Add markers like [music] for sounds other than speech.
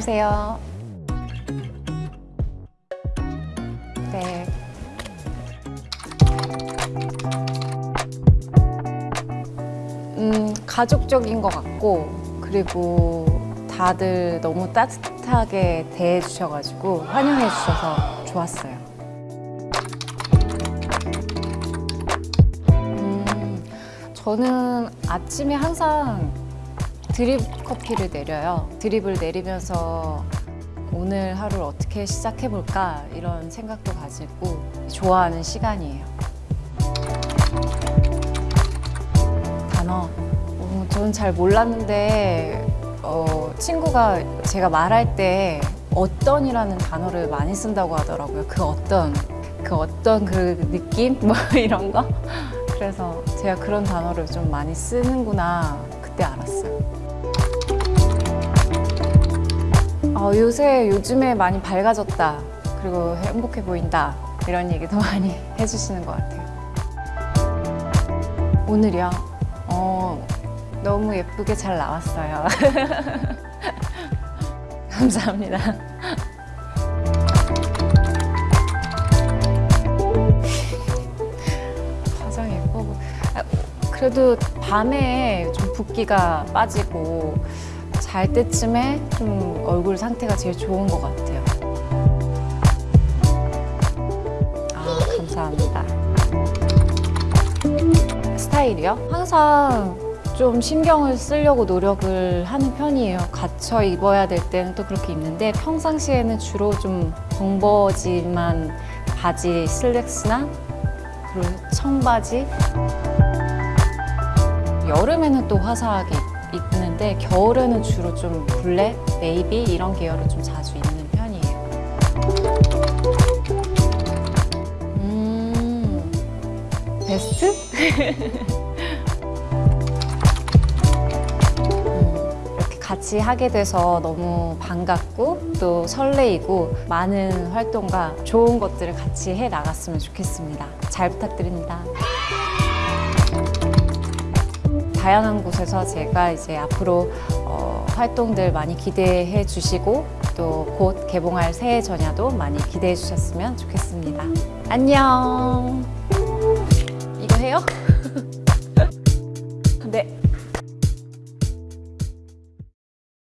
안녕하세요. 네. 음, 가족적인 것 같고, 그리고 다들 너무 따뜻하게 대해주셔가지고 환영해 주셔서 좋았어요. 음, 저는 아침에 항상 드립 커피를 내려요. 드립을 내리면서 오늘 하루를 어떻게 시작해볼까 이런 생각도 가지고 좋아하는 시간이에요. 단어. 어, 저는 잘 몰랐는데 어, 친구가 제가 말할 때 어떤이라는 단어를 많이 쓴다고 하더라고요. 그 어떤, 그 어떤 그 느낌? 뭐 [laughs] 이런 거? 그래서 제가 그런 단어를 좀 많이 쓰는구나 그때 알았어요. 어, 요새 요즘에 많이 밝아졌다. 그리고 행복해 보인다. 이런 얘기도 [laughs] 많이 해주시는 것 같아요. 오늘이요? 어, 너무 예쁘게 잘 나왔어요. [laughs] 감사합니다. 화장 보... 아, 그래도 밤에 좀 붓기가 빠지고 잘 때쯤에 좀 얼굴 상태가 제일 좋은 것 같아요. 아, 감사합니다. 스타일이요? 항상 좀 신경을 쓰려고 노력을 하는 편이에요. 갖춰 입어야 될 때는 또 그렇게 입는데 평상시에는 주로 좀 벙버짐한 바지 슬랙스나 그리고 청바지 여름에는 또 화사하게 입는데 겨울에는 주로 좀 블랙, 네이비 이런 계열을 좀 자주 입는 편이에요. 음, 베스트? 음, 같이 하게 돼서 너무 반갑고 또 설레이고 많은 활동과 좋은 것들을 같이 해 나갔으면 좋겠습니다. 잘 부탁드립니다. 다양한 곳에서 제가 이제 앞으로 어, 활동들 많이 기대해 주시고 또 곧 개봉할 새해 전야도 많이 기대해 주셨으면 좋겠습니다. 안녕. 이거 해요?